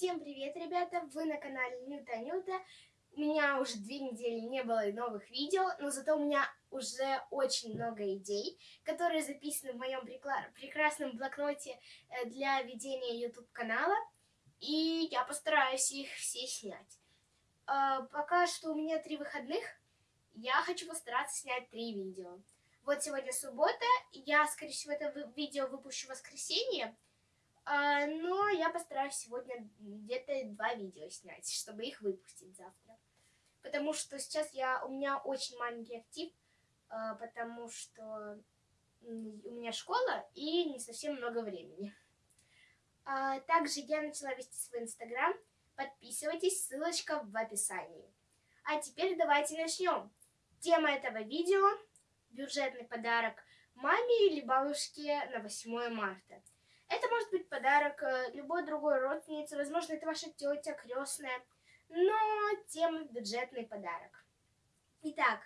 Всем привет, ребята! Вы на канале Нюта Нюта. У меня уже две недели не было новых видео, но зато у меня уже очень много идей, которые записаны в моем прекрасном блокноте э, для ведения YouTube канала. И я постараюсь их все снять. А, пока что у меня три выходных, я хочу постараться снять три видео. Вот сегодня суббота, я, скорее всего, это видео выпущу в воскресенье. А, но я постараюсь сегодня где-то два видео снять, чтобы их выпустить завтра. Потому что сейчас я, у меня очень маленький актив, а, потому что у меня школа и не совсем много времени. А, также я начала вести свой инстаграм. Подписывайтесь, ссылочка в описании. А теперь давайте начнем. Тема этого видео – бюджетный подарок маме или бабушке на 8 марта. Это может быть подарок э, любой другой родственнице, возможно, это ваша тетя, крестная, но тема бюджетный подарок. Итак,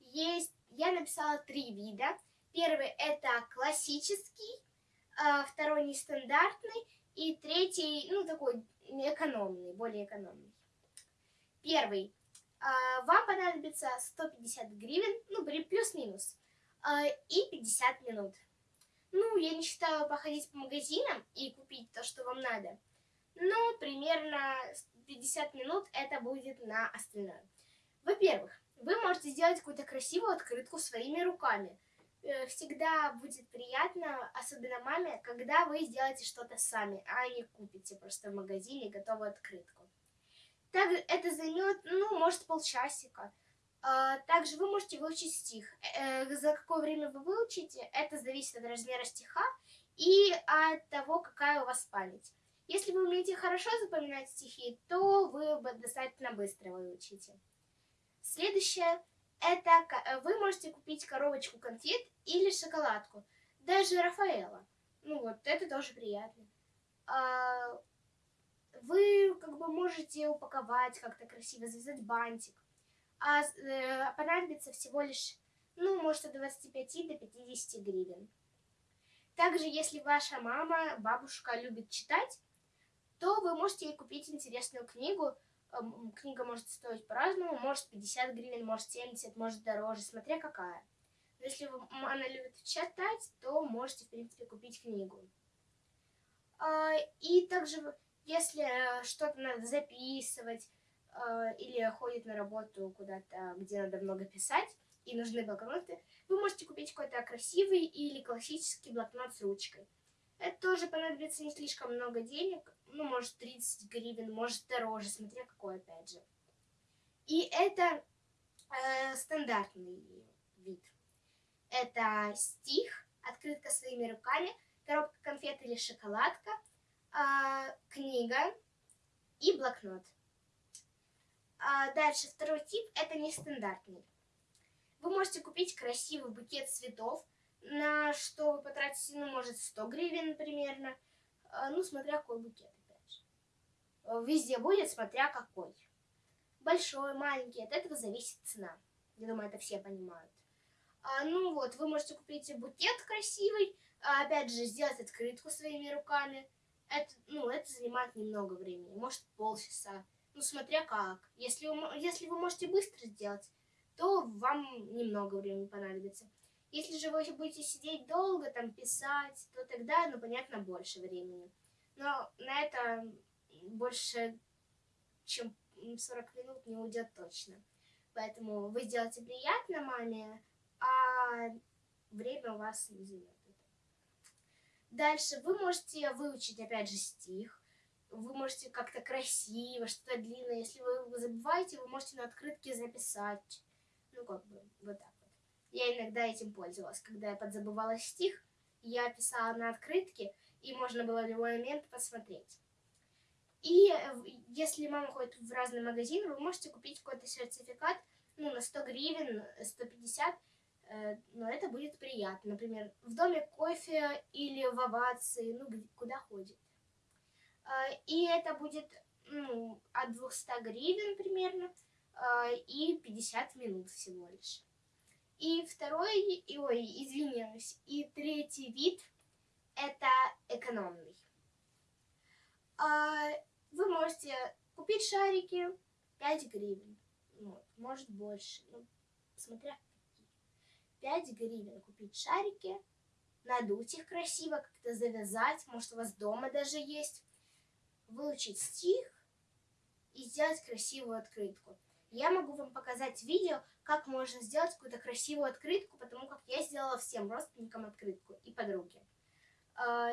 есть, я написала три вида. Первый это классический, а, второй нестандартный и третий, ну, такой экономный, более экономный. Первый. А, вам понадобится 150 гривен, ну, плюс-минус, а, и 50 минут. Ну, я не считаю походить по магазинам и купить то, что вам надо. Но примерно 50 минут это будет на остальное. Во-первых, вы можете сделать какую-то красивую открытку своими руками. Э, всегда будет приятно, особенно маме, когда вы сделаете что-то сами, а не купите просто в магазине готовую открытку. Так это займет, ну, может, полчасика. А, также вы можете выучить стих. Э, за какое время вы выучите, это зависит от размера стиха и от того, какая у вас память. Если вы умеете хорошо запоминать стихи, то вы достаточно быстро выучите. Следующее, это э, вы можете купить коробочку конфет или шоколадку. Даже Рафаэла. Ну вот, это тоже приятно. А, вы как бы можете упаковать как-то красиво, завязать бантик а э, понадобится всего лишь, ну, может, от 25 до 50 гривен. Также, если ваша мама, бабушка любит читать, то вы можете ей купить интересную книгу. Эм, книга может стоить по-разному, может 50 гривен, может 70, может дороже, смотря какая. Но если она любит читать, то можете, в принципе, купить книгу. А, и также, если э, что-то надо записывать, или ходит на работу куда-то, где надо много писать, и нужны блокноты, вы можете купить какой-то красивый или классический блокнот с ручкой. Это тоже понадобится не слишком много денег, ну, может, 30 гривен, может, дороже, смотря какой, опять же. И это э, стандартный вид. Это стих, открытка своими руками, коробка конфет или шоколадка, э, книга и блокнот. А дальше второй тип – это нестандартный. Вы можете купить красивый букет цветов, на что вы потратите, ну, может, 100 гривен примерно. А, ну, смотря какой букет, опять же. Везде будет, смотря какой. Большой, маленький, от этого зависит цена. Я думаю, это все понимают. А, ну вот, вы можете купить букет красивый, а, опять же, сделать открытку своими руками. Это, ну, это занимает немного времени, может полчаса. Ну, смотря как. Если вы, если вы можете быстро сделать, то вам немного времени понадобится. Если же вы будете сидеть долго, там, писать, то тогда, ну, понятно, больше времени. Но на это больше, чем 40 минут не уйдет точно. Поэтому вы сделаете приятно маме, а время у вас не займет. Дальше вы можете выучить, опять же, стих вы можете как-то красиво, что-то длинное. Если вы забываете, вы можете на открытке записать. Ну, как бы, вот так вот. Я иногда этим пользовалась. Когда я подзабывала стих, я писала на открытке, и можно было в любой момент посмотреть. И э, если мама ходит в разные магазины, вы можете купить какой-то сертификат, ну, на 100 гривен, 150, э, но это будет приятно. Например, в доме кофе или в овации, ну, куда ходит. А, и это будет ну, от 200 гривен примерно а, и 50 минут всего лишь. И второй, ой, извиняюсь, и третий вид это экономный. А, вы можете купить шарики 5 гривен. Ну, может больше, ну, смотря какие. 5 гривен купить шарики, надуть их красиво, как-то завязать, может у вас дома даже есть, выучить стих и сделать красивую открытку. Я могу вам показать видео, как можно сделать какую-то красивую открытку, потому как я сделала всем родственникам открытку и подруге. А,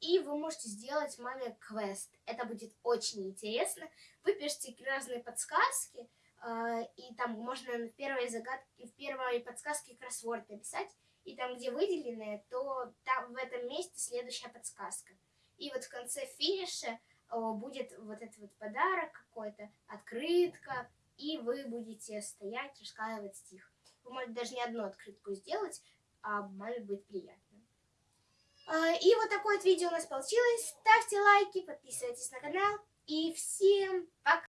и вы можете сделать маме квест. Это будет очень интересно. Вы пишете разные подсказки, а, и там можно в первой загадке, в первой подсказке кроссворд написать, и там, где выделенное, то там в этом месте следующая подсказка. И вот в конце финиша будет вот этот вот подарок какой-то, открытка, и вы будете стоять, рассказывать стих. Вы можете даже не одну открытку сделать, а маме будет приятно. А, и вот такое вот видео у нас получилось. Ставьте лайки, подписывайтесь на канал. И всем